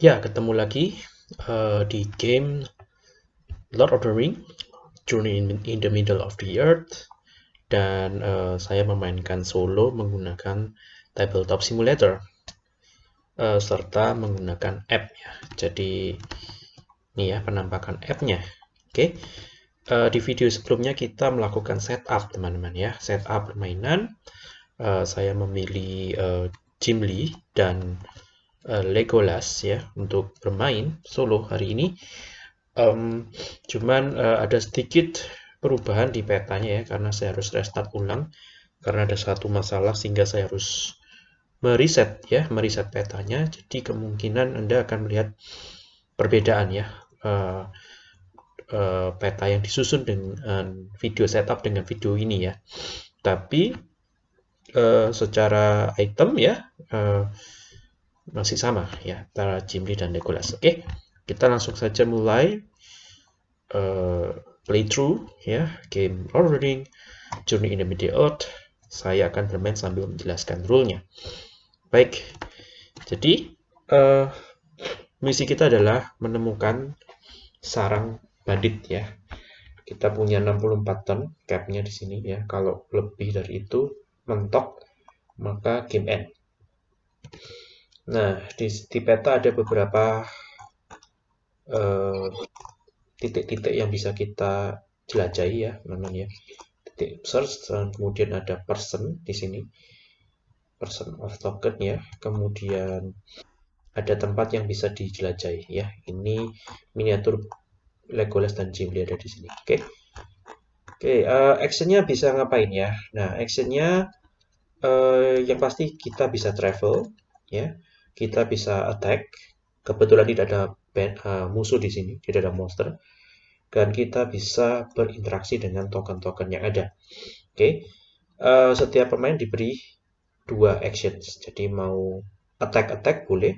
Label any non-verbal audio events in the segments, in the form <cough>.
Ya, ketemu lagi uh, di game Lord of the Ring, Journey in, in the Middle of the Earth, dan uh, saya memainkan solo menggunakan tabletop simulator, uh, serta menggunakan app ya. Jadi ini ya penampakan app-nya. Oke, okay. uh, di video sebelumnya kita melakukan setup teman-teman ya, setup permainan. Uh, saya memilih uh, Jim Lee dan uh, Legolas ya untuk bermain solo hari ini. Um, cuman uh, ada sedikit perubahan di petanya ya karena saya harus restart ulang karena ada satu masalah sehingga saya harus mereset ya mereset petanya. Jadi kemungkinan Anda akan melihat perbedaan ya uh, uh, peta yang disusun dengan video setup dengan video ini ya. Tapi uh, secara item ya uh, masih sama ya antara Jimli dan Legolas. Oke, kita langsung saja mulai uh, playthrough ya game Lord of the Ring Journey in the Middle Earth. Saya akan bermain sambil menjelaskan rule-nya. Baik, jadi uh, misi kita adalah menemukan sarang bandit ya. Kita punya 64 ton capnya di sini ya. Kalau lebih dari itu mentok maka game end. Nah, di, di peta ada beberapa eh, titik-titik uh, yang bisa kita jelajahi ya, teman-teman ya. Titik search dan kemudian ada person di sini. Person of token ya. Kemudian ada tempat yang bisa dijelajahi ya. Ini miniatur Legolas dan Gimli ada di sini. Oke. Okay. Oke, okay, uh, eh, actionnya bisa ngapain ya? Nah, actionnya uh, yang pasti kita bisa travel, ya kita bisa attack. Kebetulan tidak ada band, uh, musuh di sini, tidak ada monster. Dan kita bisa berinteraksi dengan token-token yang ada. Oke, okay. uh, setiap pemain diberi dua actions. Jadi mau attack-attack boleh,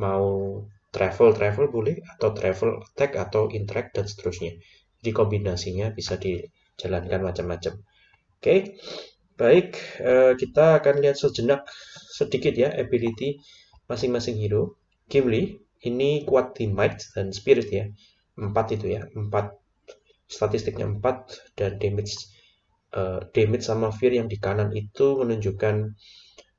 mau travel-travel boleh, atau travel attack atau interact dan seterusnya. Jadi kombinasinya bisa dijalankan macam-macam. Oke, okay. baik, uh, kita akan lihat sejenak sedikit ya ability masing-masing hero. Gimli ini kuat di might dan spirit ya. 4 itu ya. 4 statistiknya 4 dan damage uh, damage sama fear yang di kanan itu menunjukkan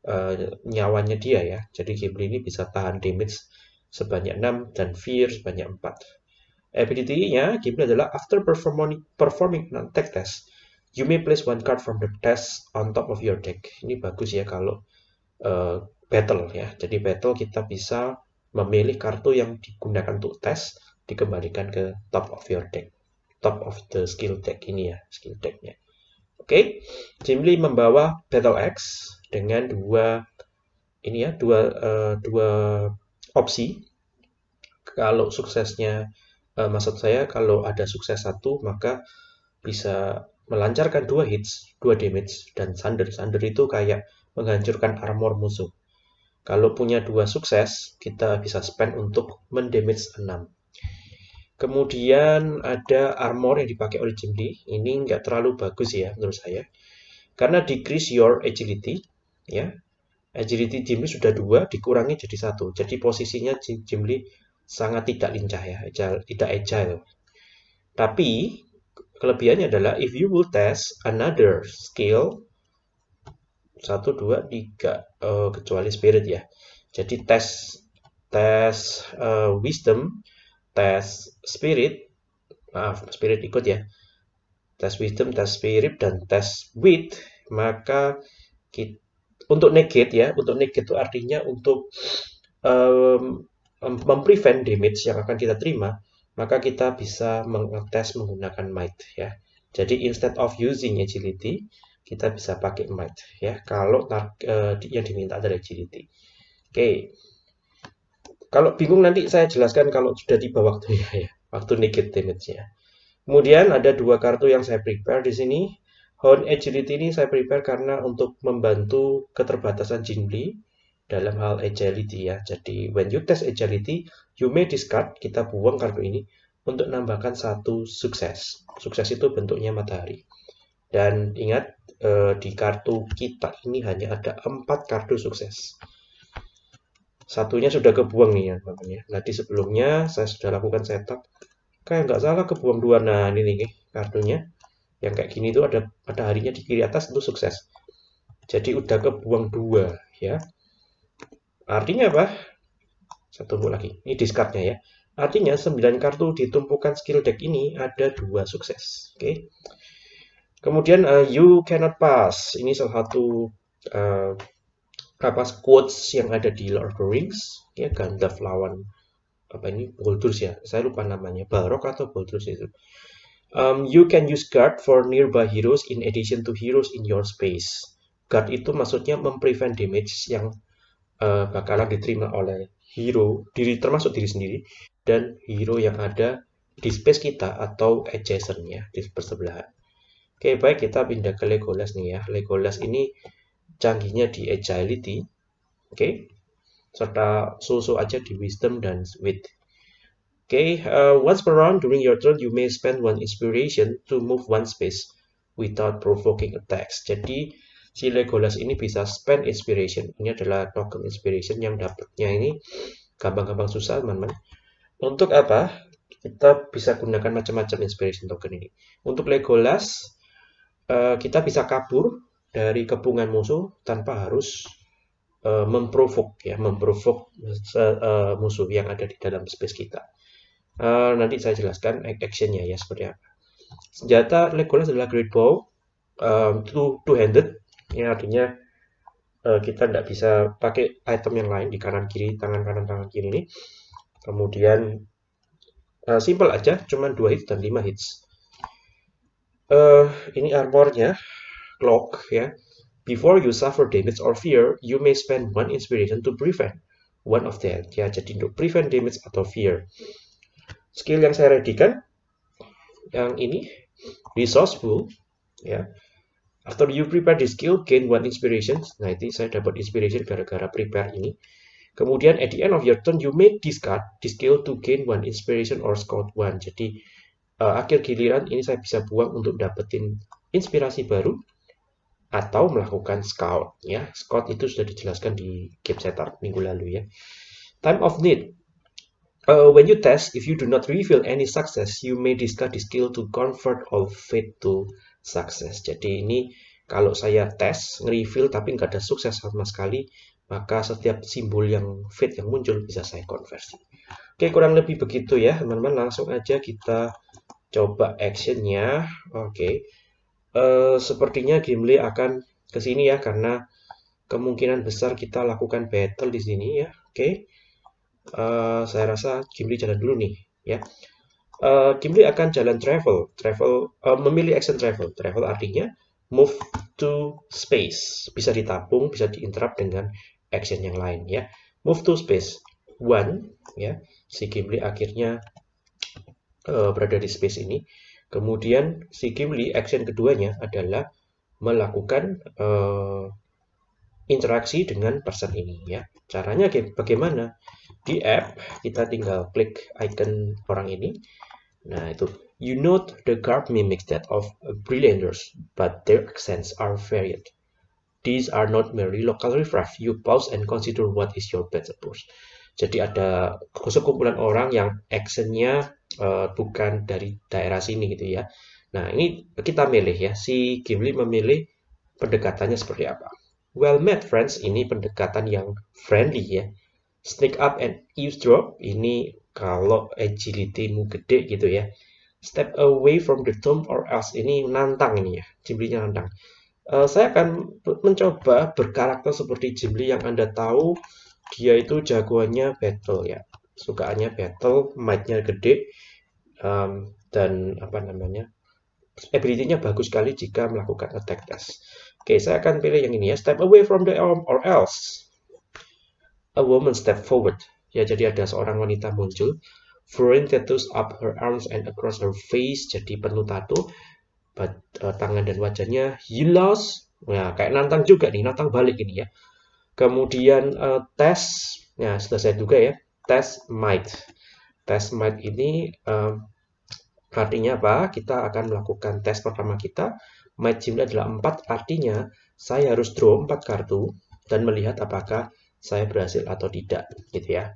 uh, nyawanya dia ya. Jadi Gimli ini bisa tahan damage sebanyak 6 dan fear sebanyak 4. Ability-nya Gimli adalah after performing performing non-tech test, you may place one card from the test on top of your deck. Ini bagus ya kalau uh, battle ya. Jadi battle kita bisa memilih kartu yang digunakan untuk tes dikembalikan ke top of your deck. Top of the skill deck ini ya, skill decknya. Oke, okay. Jimli membawa Battle X dengan dua ini ya, dua uh, dua opsi. Kalau suksesnya uh, maksud saya kalau ada sukses satu maka bisa melancarkan dua hits, dua damage dan thunder. Thunder itu kayak menghancurkan armor musuh. Kalau punya dua sukses, kita bisa spend untuk mendamage 6. Kemudian ada armor yang dipakai oleh Jim Lee. Ini nggak terlalu bagus ya menurut saya. Karena decrease your agility. ya Agility Jim Lee sudah dua, dikurangi jadi satu. Jadi posisinya Jim Lee sangat tidak lincah ya, tidak agile. Tapi kelebihannya adalah if you will test another skill satu dua tiga. Uh, kecuali spirit ya. Jadi tes tes uh, wisdom tes spirit maaf spirit ikut ya. Tes wisdom tes spirit dan tes wit. Maka kita, untuk negate ya untuk negate itu artinya untuk um, memprevent damage yang akan kita terima maka kita bisa mengetes menggunakan might ya. Jadi instead of using agility kita bisa pakai might ya kalau uh, yang diminta adalah agility. Oke. Kalau bingung nanti saya jelaskan kalau sudah tiba waktunya ya, waktu negate damage-nya. Kemudian ada dua kartu yang saya prepare di sini. Horn Agility ini saya prepare karena untuk membantu keterbatasan Jinbli dalam hal agility ya. Jadi when you test agility, you may discard, kita buang kartu ini untuk nambahkan satu sukses. Sukses itu bentuknya matahari. Dan ingat, eh, di kartu kita ini hanya ada empat kartu sukses. satunya sudah kebuang nih ya teman-teman ya. Nah sebelumnya saya sudah lakukan setup kayak nggak salah kebuang dua. Nah ini nih kartunya yang kayak gini itu ada ada harinya di kiri atas itu sukses. Jadi udah kebuang dua ya. Artinya apa? Saya tunggu lagi. Ini discardnya ya. Artinya 9 kartu di tumpukan skill deck ini ada dua sukses. Oke. Okay. Kemudian uh, you cannot pass. Ini salah satu uh, apa quotes yang ada di Lord of the Rings. Ya Gandalf lawan apa ini Baldur's ya? Saya lupa namanya. Balrog atau Baldur's itu. Um, you can use guard for nearby heroes in addition to heroes in your space. Guard itu maksudnya memprevent damage yang uh, bakalan diterima oleh hero diri termasuk diri sendiri dan hero yang ada di space kita atau adjacentnya di persebelahan oke baik kita pindah ke Legolas nih ya Legolas ini canggihnya di agility, oke, okay? serta so-so aja di wisdom dan wit. Oke, okay, uh, once per round during your turn, you may spend one inspiration to move one space without provoking attacks. Jadi, si Legolas ini bisa spend inspiration. Ini adalah token inspiration yang dapatnya ini gampang-gampang susah, teman-teman. Untuk apa? Kita bisa gunakan macam-macam inspiration token ini. Untuk Legolas, uh, kita bisa kabur dari kepungan musuh tanpa harus uh, memprovok ya memprovok uh, musuh yang ada di dalam space kita. Nanti saya jelaskan actionnya ya seperti apa. Senjata Legolas adalah Great Bow two, two handed ya artinya kita tidak bisa pakai item yang lain di kanan kiri tangan kanan tangan kiri ini. Kemudian simple aja, cuman dua hits dan lima hits. Uh, ini armornya clock ya. Before you suffer damage or fear, you may spend one inspiration to prevent one of that. Ya, jadi untuk prevent damage atau fear. Skill yang saya readykan yang ini resourceful ya. After you prepare the skill, gain one inspiration. Nah, itu saya dapat inspiration gara-gara prepare ini. Kemudian at the end of your turn, you may discard the skill to gain one inspiration or scout one. Jadi uh, akhir giliran ini saya bisa buang untuk dapetin inspirasi baru atau melakukan scout ya. Scout itu sudah dijelaskan di game setup minggu lalu ya. Time of need. Uh, when you test, if you do not reveal any success, you may discard the skill to convert all fate to success. Jadi ini kalau saya tes, nge-reveal tapi nggak ada sukses sama sekali, maka setiap simbol yang fate yang muncul bisa saya konversi. Oke, kurang lebih begitu ya, teman-teman. Langsung aja kita coba actionnya. Oke, uh, sepertinya Gimli akan ke sini ya karena kemungkinan besar kita lakukan battle di sini ya. Oke. Okay. Uh, eh, saya rasa Gimli jalan dulu nih ya. Uh, Gimli akan jalan travel, travel uh, memilih action travel. Travel artinya move to space. Bisa ditabung, bisa diinterrupt dengan action yang lain ya. Move to space. One ya. Si Gimli akhirnya berada di space ini. Kemudian si Gimli action keduanya adalah melakukan uh, interaksi dengan person ini ya. Caranya bagaimana? Di app kita tinggal klik icon orang ini. Nah, itu you note the garb mimics that of brillianters, but their accents are varied. These are not merely local riffraff. You pause and consider what is your better approach. Jadi ada sekumpulan orang yang actionnya uh, bukan dari daerah sini gitu ya. Nah ini kita milih ya, si Gimli memilih pendekatannya seperti apa. Well met friends, ini pendekatan yang friendly ya. Sneak up and eavesdrop, ini kalau agility-mu gede gitu ya. Step away from the tomb or else, ini nantang ini ya, Gimli-nya nantang. Uh, saya akan mencoba berkarakter seperti Gimli yang Anda tahu dia itu jagoannya battle ya sukaannya battle might-nya gede um, dan apa namanya ability-nya bagus sekali jika melakukan attack test. Oke saya akan pilih yang ini ya step away from the arm or else. A woman step forward. Ya jadi ada seorang wanita muncul. Throwing tattoos up her arms and across her face jadi penuh tato. But, uh, tangan dan wajahnya lost nah kayak nantang juga nih nantang balik ini ya. Kemudian uh, tes, ya selesai juga ya, tes might. Tes might ini uh, artinya apa? Kita akan melakukan tes pertama kita. Might jumlah adalah 4, artinya saya harus draw 4 kartu dan melihat apakah saya berhasil atau tidak gitu ya.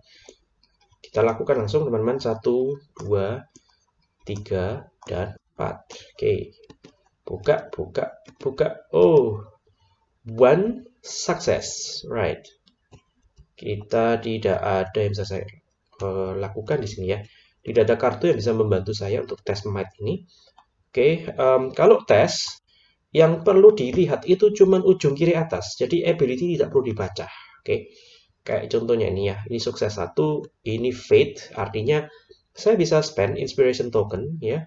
Kita lakukan langsung teman-teman. 1 2 3 dan 4 oke. Buka buka buka. Oh one success. Right kita tidak ada yang bisa saya uh, lakukan di sini ya. Tidak ada kartu yang bisa membantu saya untuk tes might ini. Oke um, kalau tes yang perlu dilihat itu cuma ujung kiri atas. Jadi ability tidak perlu dibaca. Oke, kayak contohnya ini ya, ini sukses satu, ini fate, artinya saya bisa spend inspiration token ya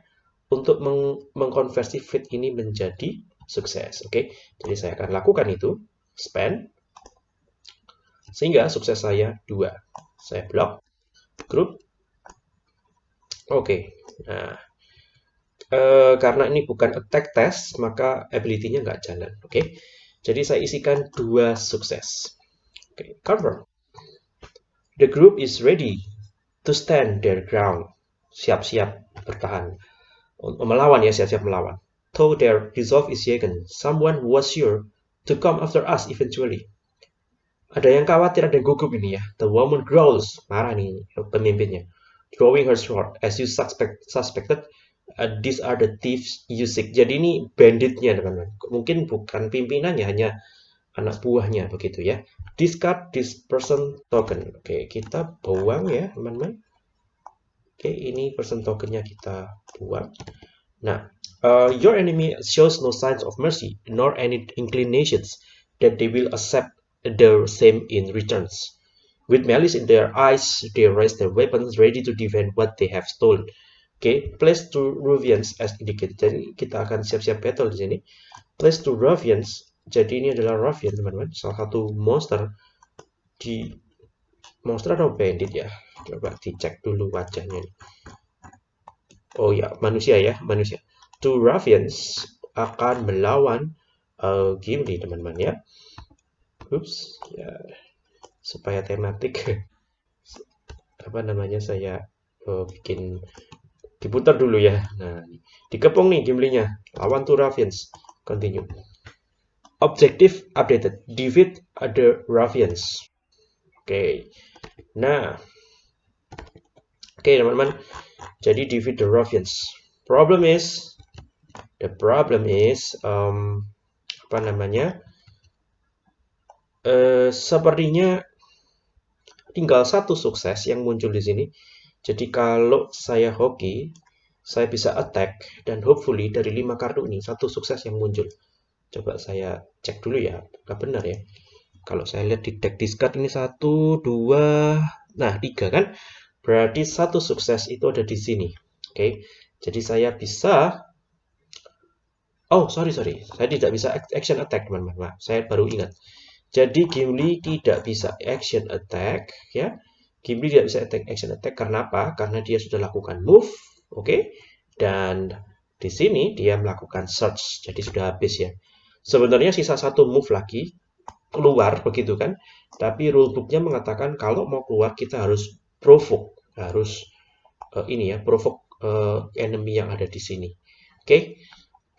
untuk meng mengkonversi fate ini menjadi sukses. Oke, jadi saya akan lakukan itu, spend, sehingga sukses saya dua. Saya blok, group. Oke, nah e, karena ini bukan attack test, maka ability-nya nggak jalan. Oke, jadi saya isikan dua sukses. Okay, cover. The group is ready to stand their ground. Siap-siap bertahan. Melawan ya, siap-siap melawan. Though their resolve is shaken, someone was sure to come after us eventually. Ada yang khawatir, ada gugup ini ya. The woman growls, marah nih pemimpinnya. Drawing her sword, as you suspect, suspected, uh, these are the thieves you seek. Jadi ini banditnya teman-teman. Mungkin bukan pimpinannya, hanya anak buahnya begitu ya discard this person token oke kita buang ya teman-teman oke ini person tokennya kita buang nah uh, your enemy shows no signs of mercy nor any inclinations that they will accept the same in returns. With malice in their eyes they raise their weapons ready to defend what they have stolen. Okay, place to Ruvians as indicated. Jadi kita akan siap-siap battle di sini. Place to Ruvians. Jadi ini adalah Ruffian teman-teman. Salah satu monster di monster atau bandit ya? Coba dicek dulu wajahnya oh ya manusia ya manusia. Two Ruffians akan melawan uh, Gimli teman-teman ya ups ya supaya tematik <laughs> apa namanya saya uh, bikin diputar dulu ya nah dikepung nih Gimlinya lawan two Ruffians continue Objective updated. Defeat other ruffians. Oke. Okay. Nah. Oke, okay, teman-teman. Jadi defeat the ruffians. Problem is the problem is um, apa namanya? Uh, sepertinya tinggal satu sukses yang muncul di sini. Jadi kalau saya hoki, saya bisa attack dan hopefully dari lima kartu ini satu sukses yang muncul. Coba saya cek dulu ya apakah benar ya? Kalau saya lihat di deck discard ini satu dua nah tiga kan? Berarti satu sukses itu ada di sini. Oke okay? jadi saya bisa oh sorry sorry. Saya tidak bisa action attack teman-teman. Saya baru ingat jadi Gimli tidak bisa action attack ya Gimli tidak bisa attack action attack karena apa karena dia sudah lakukan move oke okay? dan di sini dia melakukan search jadi sudah habis ya Sebenarnya sisa satu move lagi keluar begitu kan. Tapi rulebooknya mengatakan kalau mau keluar kita harus provoke, harus uh, ini ya, provoke uh, enemy yang ada di sini. Oke, okay?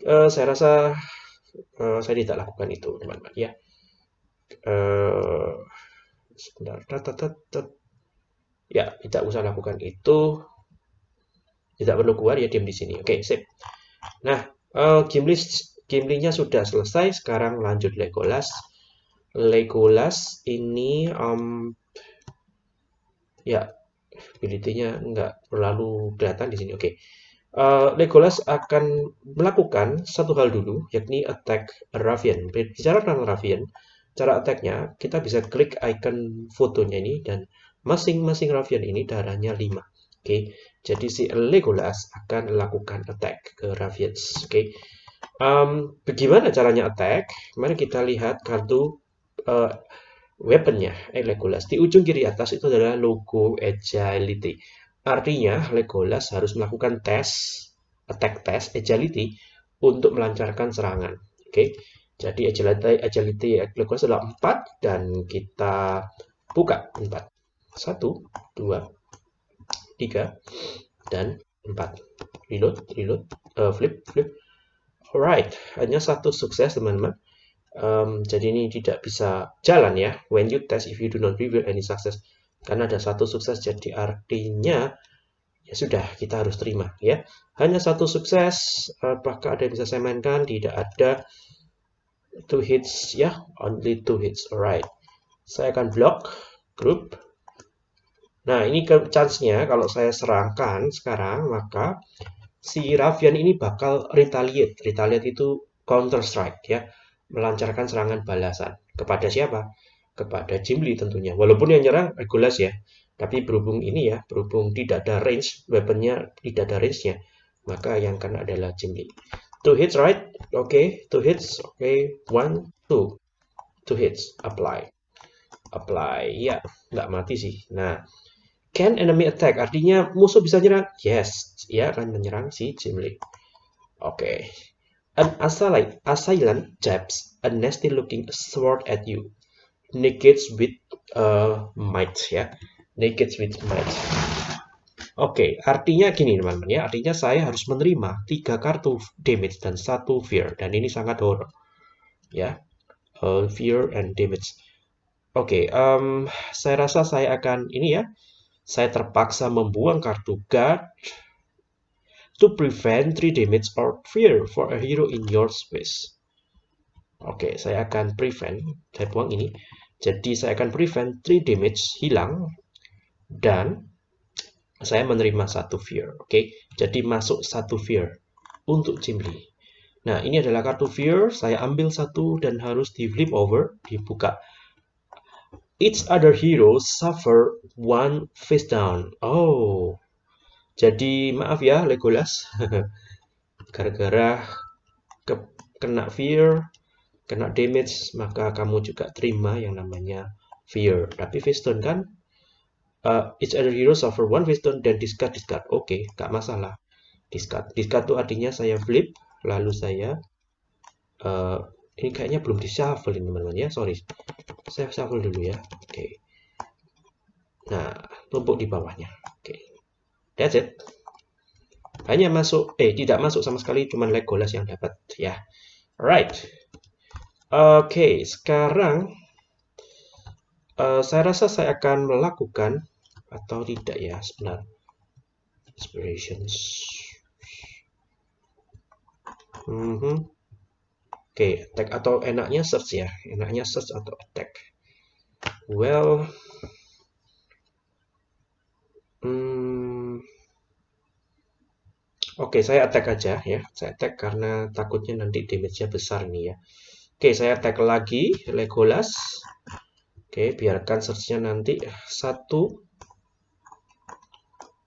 uh, eh, saya rasa uh, saya tidak lakukan itu teman-teman ya. Uh, sebentar, ya tidak usah lakukan itu. Tidak perlu keluar ya diam di sini. Oke, okay, sip. Nah, uh, game sudah selesai, sekarang lanjut Legolas. Legolas ini um, ya ability-nya nggak terlalu kelihatan di sini. Oke. Uh, Legolas akan melakukan satu hal dulu, yakni attack Ravian. Bicara tentang Ravian, cara attack-nya kita bisa klik icon fotonya ini dan masing-masing Ravian ini darahnya 5. Oke. Okay. Jadi si Legolas akan melakukan attack ke Ravians. Oke. Okay. Um, bagaimana caranya attack? Mari kita lihat kartu uh, weaponnya, eh, Legolas. Di ujung kiri atas itu adalah logo agility. Artinya Legolas harus melakukan tes, attack test, agility untuk melancarkan serangan. Oke, okay? Jadi agility, agility Legolas adalah 4 dan kita buka 4. 1, 2, 3, dan 4. Reload, reload, uh, flip, flip, Alright, hanya satu sukses teman-teman. Um, jadi ini tidak bisa jalan ya. When you test, if you do not reveal any success, karena ada satu sukses, jadi artinya ya sudah kita harus terima ya. Hanya satu sukses, apakah ada yang bisa saya mainkan? Tidak ada. Two hits ya, only two hits. Alright. Saya akan block group. Nah ini chance-nya kalau saya serangkan sekarang maka si Ravian ini bakal retaliate. Retaliate itu counter strike ya melancarkan serangan balasan. Kepada siapa? Kepada Jim Lee tentunya. Walaupun yang nyerang Regulas ya. Tapi berhubung ini ya, berhubung tidak ada range, weaponnya tidak ada range-nya, maka yang kena adalah Jim Lee. Two hits, right? Okay. two hits. Okay. one, two. Two hits. Apply. Apply. Ya, nggak mati sih. Nah, can enemy attack? Artinya musuh bisa nyerang? Yes, ya akan menyerang si Jim Lee. Oke. Okay. An assailant, assailant jabs a nasty-looking sword at you. Negates with uh, might ya. Negates with might. Oke, artinya gini teman-teman ya. Artinya saya harus menerima tiga kartu damage dan satu fear dan ini sangat horror. Ya. Uh, fear and damage. Oke, um, saya rasa saya akan ini ya. Saya terpaksa membuang kartu guard to prevent 3 damage or fear for a hero in your space. Oke, okay, saya akan prevent, saya buang ini. Jadi saya akan prevent 3 damage hilang dan saya menerima satu fear. Oke, okay? jadi masuk satu fear untuk Jimli. Nah, ini adalah kartu fear. Saya ambil satu dan harus di flip over, dibuka. Each other hero suffer one face down. Oh, jadi maaf ya Legolas. <laughs> Gara-gara ke kena fear, kena damage, maka kamu juga terima yang namanya fear. Tapi Feaston kan uh, each other hero suffer one Feaston dan discard discard. Oke, okay, gak masalah. Discard. Discard itu artinya saya flip, lalu saya uh, ini kayaknya belum di shuffle ini teman-teman ya. Sorry. Saya shuffle dulu ya. Oke. Okay. Nah, tumpuk di bawahnya. Oke. Okay. That's it. Hanya masuk, eh tidak masuk sama sekali, cuma Legolas yang dapat ya. Alright. Oke, okay, sekarang uh, saya rasa saya akan melakukan atau tidak ya sebenarnya. Inspirations. Mm -hmm. Oke, okay, attack atau enaknya search ya. Enaknya search atau attack. Well, Oke, saya attack aja ya. Saya attack karena takutnya nanti damage-nya besar nih ya. Oke, saya attack lagi Legolas. Oke, biarkan search-nya nanti satu,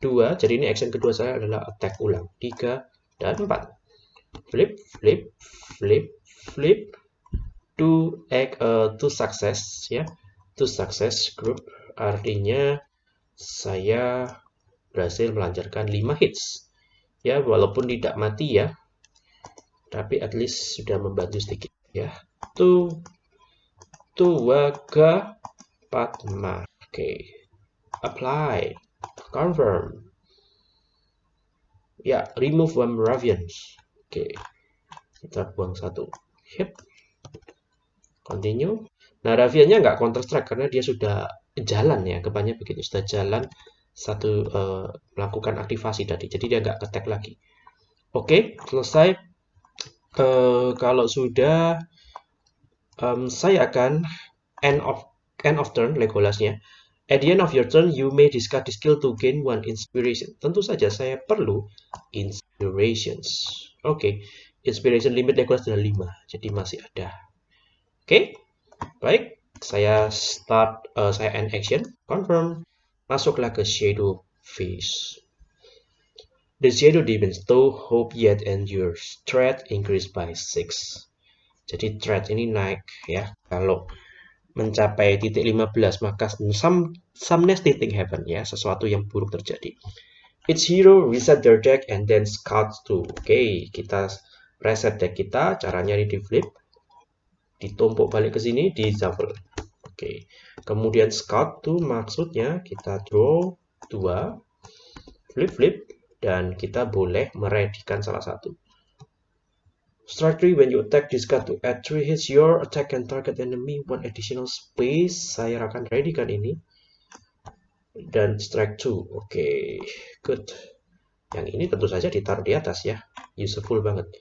dua. Jadi ini action kedua saya adalah attack ulang. Tiga dan empat. Flip, flip, flip, flip. To uh, to success ya. To success group artinya saya berhasil melancarkan 5 hits ya walaupun tidak mati ya tapi at least sudah membantu sedikit ya tu tuwaga patma oke okay. apply confirm ya remove one ravians oke kita buang satu hip continue nah raviannya nggak counter strike karena dia sudah jalan ya kebanyakan begitu sudah jalan satu uh, melakukan aktivasi tadi. Jadi dia nggak ketek lagi. Oke, selesai. Uh, kalau sudah, um, saya akan end of end of turn Legolasnya. At the end of your turn, you may discard the skill to gain one inspiration. Tentu saja saya perlu inspirations. Oke, okay. inspiration limit Legolas adalah 5, jadi masih ada. Oke, okay. baik. Saya start, uh, saya end action, confirm. Masuklah ke shadow phase. The shadow deepens, though hope yet endures. Threat increased by 6. Jadi threat ini naik ya. Kalau mencapai titik 15 maka some nasty thing happen ya, sesuatu yang buruk terjadi. Each hero reset their deck and then scout to. Oke, okay, kita reset deck kita, caranya di flip. Ditumpuk balik ke sini, di shuffle. Oke. Kemudian scout tuh maksudnya kita draw dua, flip flip dan kita boleh meredikan salah satu. Strike 3 when you attack this card to add 3 hits your attack and target enemy one additional space. Saya akan ready kan ini. Dan strike 2. Oke, okay. good. Yang ini tentu saja ditaruh di atas ya. Useful banget.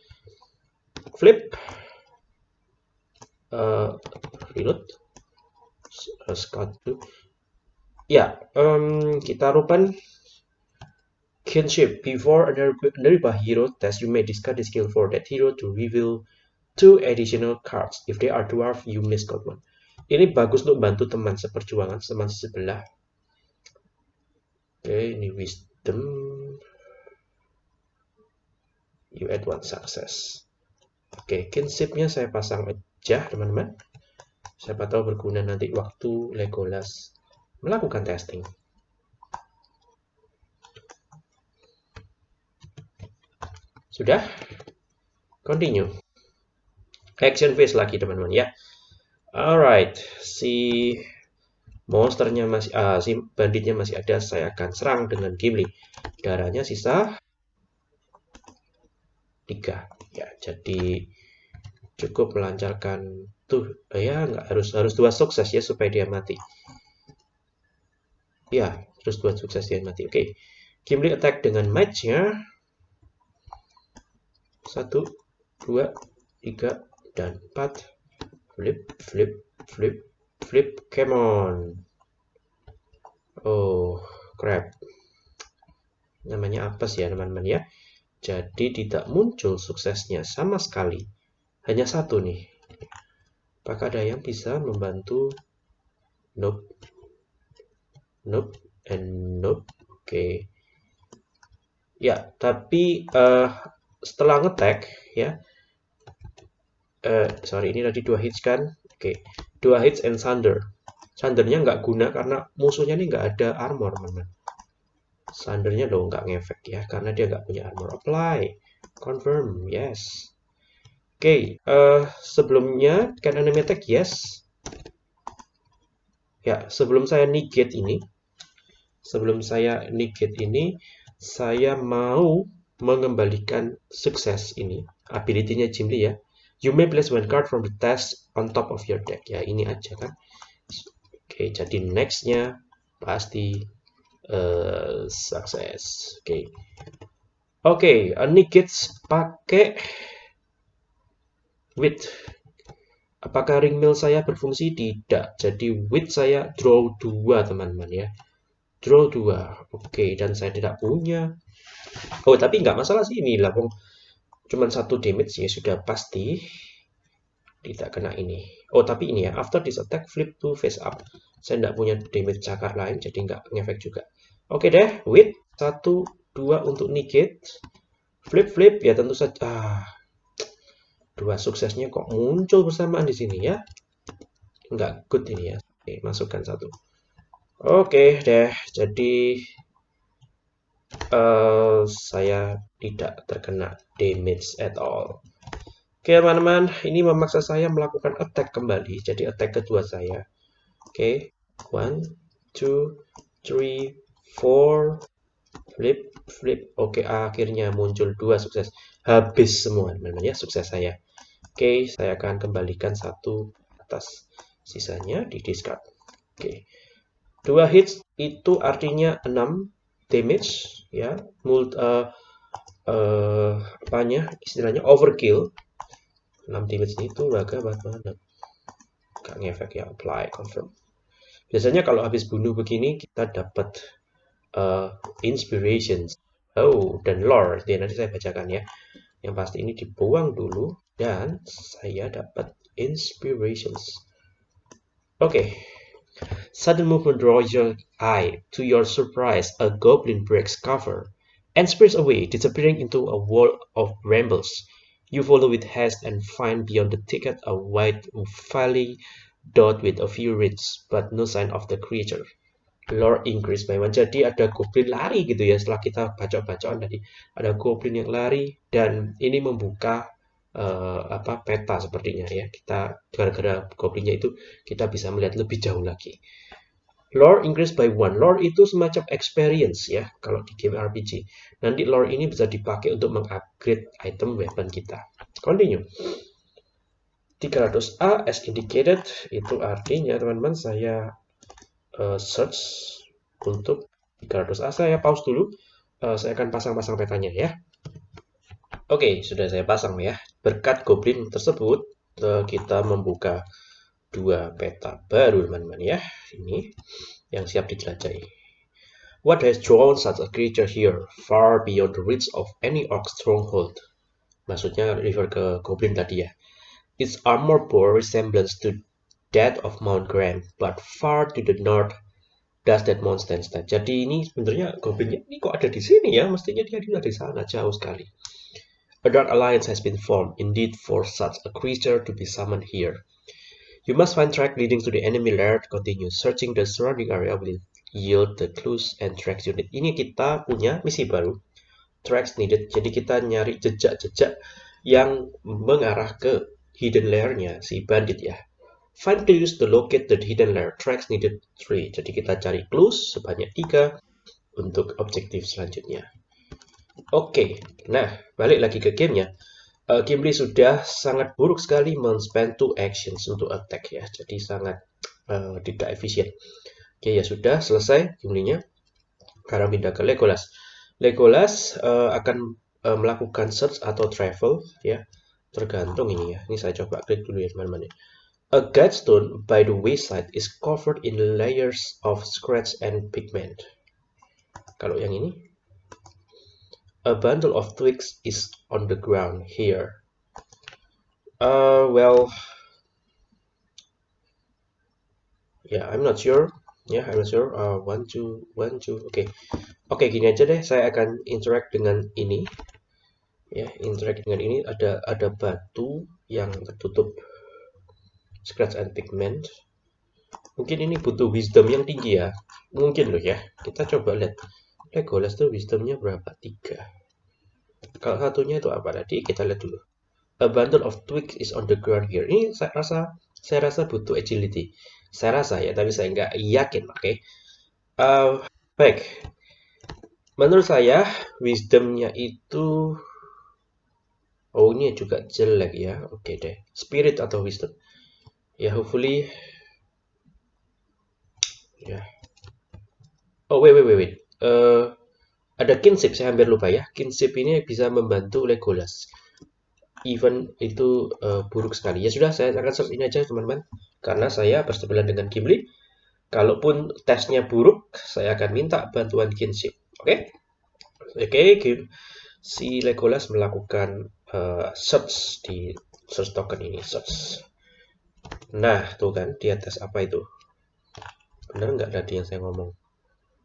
Flip. Uh, reload. Uh, scout 2. Ya, um, kita rupan kinship. Before a nearby hero test, you may discard the skill for that hero to reveal two additional cards. If they are dwarf, you miscount one. Ini bagus untuk bantu teman seperjuangan, teman sebelah. Oke, okay, ini wisdom. You add one success. Oke, okay, kinshipnya saya pasang aja, teman-teman. Siapa tahu berguna nanti waktu Legolas melakukan testing. Sudah? Continue. Action phase lagi teman-teman ya. Alright, si monsternya masih, ah, si banditnya masih ada, saya akan serang dengan Gimli. Darahnya sisa 3. Ya, jadi cukup melancarkan tuh ya nggak harus harus dua sukses ya supaya dia mati. Ya, terus dua sukses dia mati. Oke. Okay. Gimli attack dengan match-nya satu, dua, tiga, dan empat. Flip, flip, flip, flip. Come on. Oh, crap. Namanya apa sih ya teman-teman ya? Jadi tidak muncul suksesnya sama sekali. Hanya satu nih. Apakah ada yang bisa membantu? Nope. Nope. And nope. Oke. Okay. Ya, tapi uh, setelah ngetek ya uh, sorry ini tadi dua hits kan? Oke okay. dua hits and thunder thundernya nggak guna karena musuhnya ini nggak ada armor teman thundernya dong nggak ngefek ya karena dia nggak punya armor apply. Confirm yes. Oke okay, uh, eh, sebelumnya kan enemy attack yes. Ya sebelum saya negate ini sebelum saya negate ini saya mau mengembalikan sukses ini. Ability-nya Jimli ya. You may place one card from the test on top of your deck. Ya ini aja kan. Oke jadi nextnya pasti uh, sukses oke. Oke negates pakai width apakah ring mill saya berfungsi? Tidak. Jadi width saya draw 2 teman-teman ya. Draw 2 oke dan saya tidak punya Oh, tapi nggak masalah sih ini lah. Cuman satu damage ya sudah pasti tidak kena ini. Oh, tapi ini ya, after this attack, flip to face up. Saya nggak punya damage cakar lain, jadi nggak ngefek juga. Oke deh, with satu, dua untuk negate. Flip, flip, ya tentu saja. Ah, dua suksesnya kok muncul bersamaan di sini ya. Nggak good ini ya. Oke, masukkan satu. Oke deh, jadi uh, saya tidak terkena damage at all. Oke teman-teman, ini memaksa saya melakukan attack kembali. Jadi attack kedua saya. Oke, one, two, three, four, flip, flip. Oke, akhirnya muncul dua sukses. Habis semua teman-teman ya sukses saya. Oke, saya akan kembalikan satu atas. Sisanya di discard. Oke. Dua hits itu artinya 6 damage ya. Mult uh, uh, apanya istilahnya overkill. 6 damage itu agak banget gak ngefek ya apply confirm. Biasanya kalau habis bunuh begini kita dapat uh, inspirations. Oh dan lore. Dia nanti saya bacakan ya. Yang pasti ini dibuang dulu dan saya dapat inspirations. Oke. okay. Sudden movement draws your eye. To your surprise, a goblin breaks cover and sprints away, disappearing into a wall of brambles. You follow with haste and find beyond the thicket a white valley dot with a few reeds, but no sign of the creature. Lore increase by one. Jadi ada goblin lari gitu ya setelah kita baca-bacaan tadi. Ada goblin yang lari dan ini membuka uh, apa peta sepertinya ya. Kita gara-gara goblinnya itu kita bisa melihat lebih jauh lagi. Lore increase by one. Lore itu semacam experience ya kalau di game RPG nanti lore ini bisa dipakai untuk mengupgrade item weapon kita. Continue. 300A as indicated itu artinya teman-teman saya uh, search untuk 300A saya pause dulu. Uh, saya akan pasang-pasang petanya ya oke sudah saya pasang ya berkat goblin tersebut uh, kita membuka dua peta baru teman-teman ya ini yang siap dijelajahi What has drawn such a creature here, far beyond the reach of any orc stronghold? Maksudnya refer ke goblin tadi ya. Its armor bore resemblance to that of Mount Graham, but far to the north does that mountain stand. Jadi ini sebenarnya goblinnya ini kok ada di sini ya? Mestinya dia ada di sana jauh sekali. A dark alliance has been formed, indeed, for such a creature to be summoned here. You must find track leading to the enemy lair. Continue searching the surrounding area will yield the clues and tracks unit. Ini kita punya misi baru. Tracks needed. Jadi kita nyari jejak-jejak yang mengarah ke hidden layer-nya si bandit ya. Find clues to locate the hidden layer. Tracks needed 3. Jadi kita cari clues sebanyak 3 untuk objektif selanjutnya. Oke, nah balik lagi ke gamenya. Uh, Gimli sudah sangat buruk sekali men-spend two actions untuk attack ya. Jadi sangat uh, tidak efisien. Oke ya sudah selesai Gimlinya. Sekarang pindah ke Legolas. Legolas uh, akan uh, melakukan search atau travel ya tergantung ini ya ini saya coba klik dulu ya teman-teman ya. A guidestone by the wayside is covered in layers of scratch and pigment. Kalau yang ini, a bundle of twigs is on the ground here. Uh, well, yeah, I'm not sure. Yeah, I'm not sure. Uh, one, two, one, two. Okay. oke, okay, gini aja deh. Saya akan interact dengan ini ya interact dengan ini ada ada batu yang tertutup scratch and pigment mungkin ini butuh wisdom yang tinggi ya mungkin loh ya kita coba lihat Legolas tuh wisdomnya berapa tiga kalau satunya itu apa tadi kita lihat dulu a bundle of twigs is on the ground here ini saya rasa saya rasa butuh agility saya rasa ya tapi saya nggak yakin oke okay? uh, baik menurut saya wisdomnya itu Oh ini juga jelek ya. Oke okay deh. Spirit atau wisdom. Ya hopefully. Ya. Oh wait wait wait wait. Uh, ada kinship saya hampir lupa ya. Kinship ini bisa membantu Legolas. Even itu uh, buruk sekali. Ya sudah saya akan search ini aja teman-teman. Karena saya bersebelah dengan Gimli. Kalaupun tesnya buruk, saya akan minta bantuan kinship. Oke? Okay? Oke, okay, si Legolas melakukan uh, search di search token ini search nah tuh kan dia tes apa itu benar nggak tadi yang saya ngomong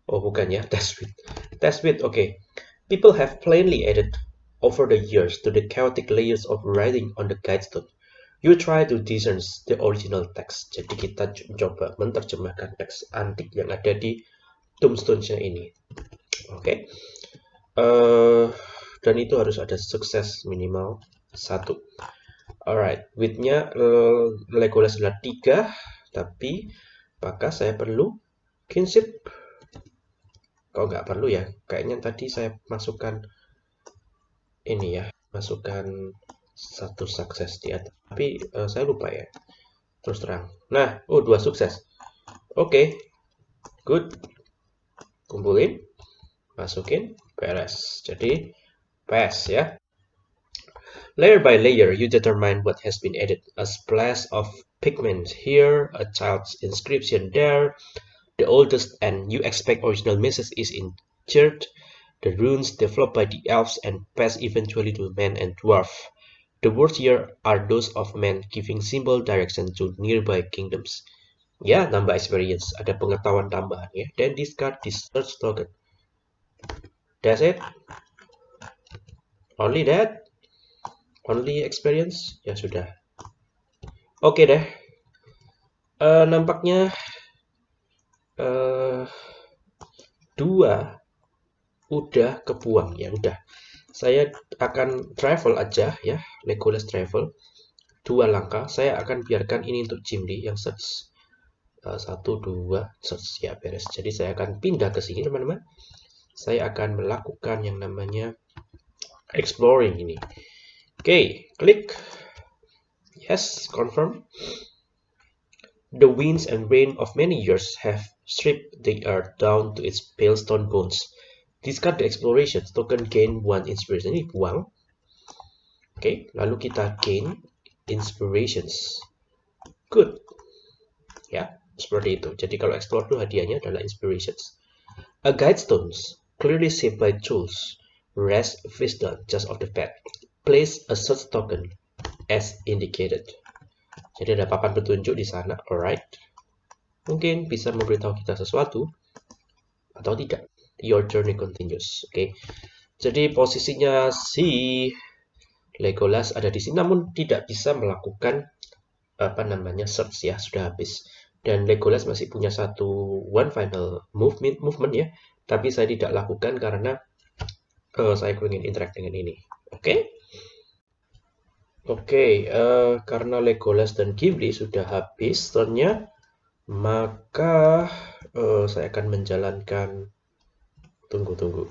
oh bukan ya <laughs> test with test oke okay. people have plainly added over the years to the chaotic layers of writing on the guidestone. You try to discern the original text jadi kita coba menerjemahkan teks antik yang ada di tombstone-nya ini. Oke okay. uh, dan itu harus ada sukses minimal satu. Alright widthnya Legolas adalah tiga tapi maka saya perlu kinship kok nggak perlu ya? Kayaknya tadi saya masukkan ini ya masukkan satu sukses di atas. Tapi uh, saya lupa ya. Terus terang. Nah oh dua sukses. Oke. Okay. good. Kumpulin. Masukin. Beres. Jadi pass yeah layer by layer you determine what has been added. A splash of pigment. Here a child's inscription. There the oldest and you expect original message is in church. The runes developed by the elves and pass eventually to men and dwarf. The words here are those of men giving simple direction to nearby kingdoms. Ya nambah experience. Ada pengetahuan tambahan ya. Then discard this search token. That's it. Only that? Only experience? Ya sudah. Oke okay deh. Uh, nampaknya uh, dua udah kebuang ya udah. Saya akan travel aja ya Legolas travel. Dua langkah saya akan biarkan ini untuk Jimli yang search. Uh, satu dua search ya beres. Jadi saya akan pindah ke sini teman-teman. Saya akan melakukan yang namanya exploring ini. Okay, klik. Yes confirm. The winds and rain of many years have stripped the earth down to its pale stone bones. Discard the exploration. Token gain one inspiration. Ini buang. Oke okay, lalu kita gain inspirations. Good. Ya seperti itu. Jadi kalau explore itu hadiahnya adalah inspirations. A guide stones. Clearly saved by tools. Rest wisdom just off the bed place a search token as indicated. Jadi ada papan petunjuk di sana. Alright mungkin bisa memberitahu kita sesuatu atau tidak your journey continues oke okay? jadi posisinya si Legolas ada di sini namun tidak bisa melakukan apa namanya search ya sudah habis dan Legolas masih punya satu one final movement movement ya tapi saya tidak lakukan karena uh, saya ingin interact dengan ini oke okay? oke okay, uh, karena Legolas dan Gimli sudah habis turnnya maka uh, saya akan menjalankan. Tunggu tunggu.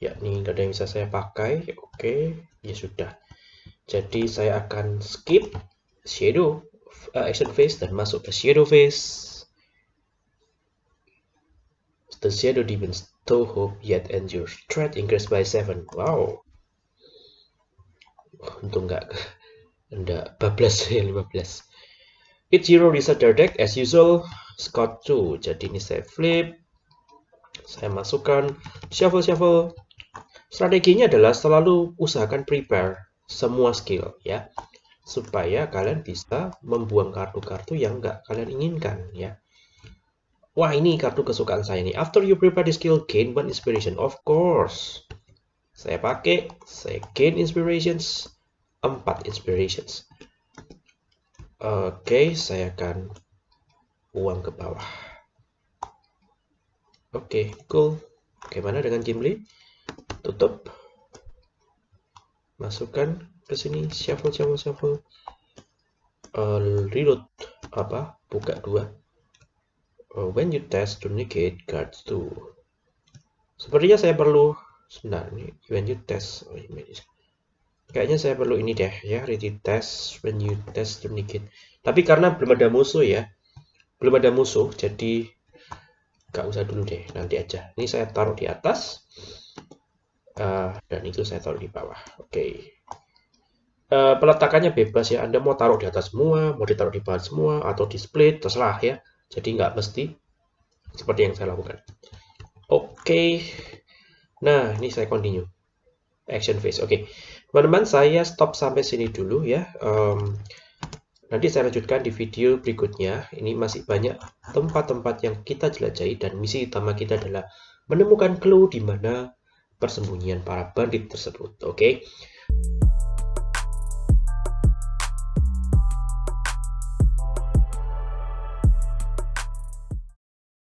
Ya ini nggak ada yang bisa saya pakai. Oke ya sudah. Jadi saya akan skip shadow uh, action phase dan masuk ke shadow phase. The shadow demons to hope yet endure threat increased by 7 wow. Untung nggak enggak bablas <laughs> ya 15 Each hero reset their deck as usual Scott 2 jadi ini saya flip saya masukkan shuffle shuffle Strateginya adalah selalu usahakan prepare semua skill ya supaya kalian bisa membuang kartu-kartu yang nggak kalian inginkan ya. Wah ini kartu kesukaan saya nih. After you prepare the skill, gain one inspiration. Of course. Saya pakai, saya gain inspirations, 4 inspirations. Oke, okay, saya akan uang ke bawah. Oke, okay, cool. Bagaimana dengan Gimli? tutup masukkan ke sini shuffle shuffle shuffle uh, reload apa buka dua uh, when you test to negate cards to sepertinya saya perlu sebentar ini when you test oh, kayaknya saya perlu ini deh ya ready test when you test to negate tapi karena belum ada musuh ya belum ada musuh jadi gak usah dulu deh nanti aja. Ini saya taruh di atas uh, dan itu saya taruh di bawah. Oke. Okay. uh, peletakannya bebas ya. Anda mau taruh di atas semua mau ditaruh di bawah semua atau di split terserah ya. Jadi nggak mesti seperti yang saya lakukan. Oke. Okay. nah ini saya continue. Action phase. Oke. okay. Teman-teman saya stop sampai sini dulu ya um, nanti saya lanjutkan di video berikutnya ini masih banyak tempat-tempat yang kita jelajahi dan misi utama kita adalah menemukan clue di mana persembunyian para bandit tersebut. Oke. Okay?